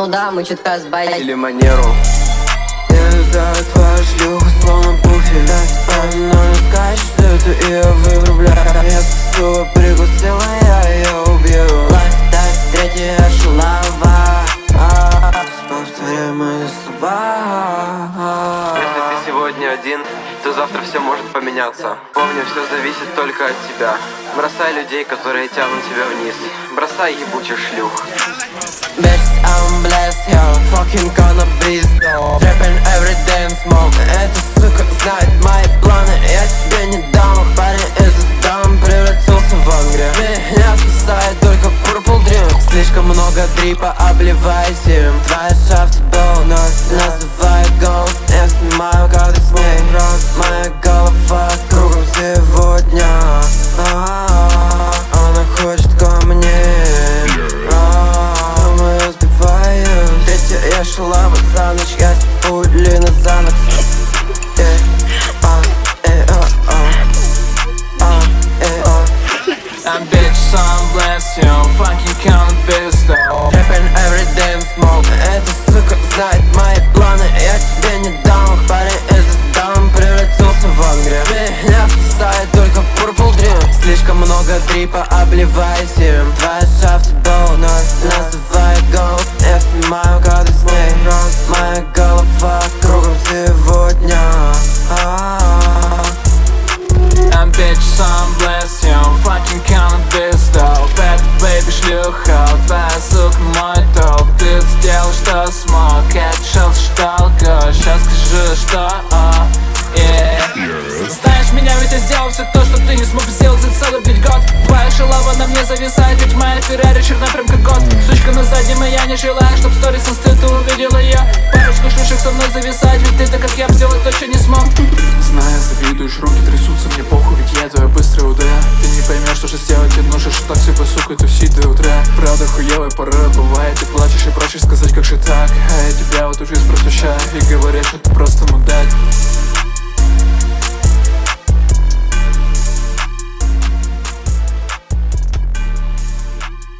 Ну да, мы чутка сбавили Или манеру. Я знаю твою шлюху, словно пуфель. Но не скажешь, что это я вырубляю. Я сука прикусила, я ее убью. Лайф, дайв, третья шалава Повторяй мои слова. Если ты сегодня один, то завтра все может поменяться. Помни, все зависит только от тебя. Бросай людей, которые тянут тебя вниз. Бросай ебучих шлюх. Bitch, I'm blessed, yo, fucking gonna be Trapping every day and smoke. Эта сука знает мои планы. Я тебе не дам, парень из дам Превратился в ангре Меня спасает только purple dream. Слишком много дрипа, обливаясь им. Твоя шафт пули на Занокс Э, а, э, а, а. Э. I'm bitch, I'm blessed, you. Fucking count pistol Trapping every day and smoke. Эта сука знает мои планы. Я тебе не дам, парень из дам Превратился в ангре. Меня спасает только purple dream. Слишком много трипа, обливаясь им что, а, yeah. Знаешь меня, ведь я сделал все то, что ты не смог сделать за целый блядь год. Твоя шалава на мне зависает, ведь моя Феррари черна прям как год. Сучка на заднем, и я не желаю, чтоб сторис инсты ты увидела ее Парочку шлюшек со мной зависать, ведь ты так как я сделать точно не смог. Зная, завидуешь, руки трясутся, мне похуй, ведь я твоя быстрая УД Ты не поймешь, что же сделать, ты носишь так себе, сука, тусить до утра Правда, хуевая пора бывает, ты плачешь и просишь сказать, как же так. А я тебя вот уже просвещаю и говоришь, что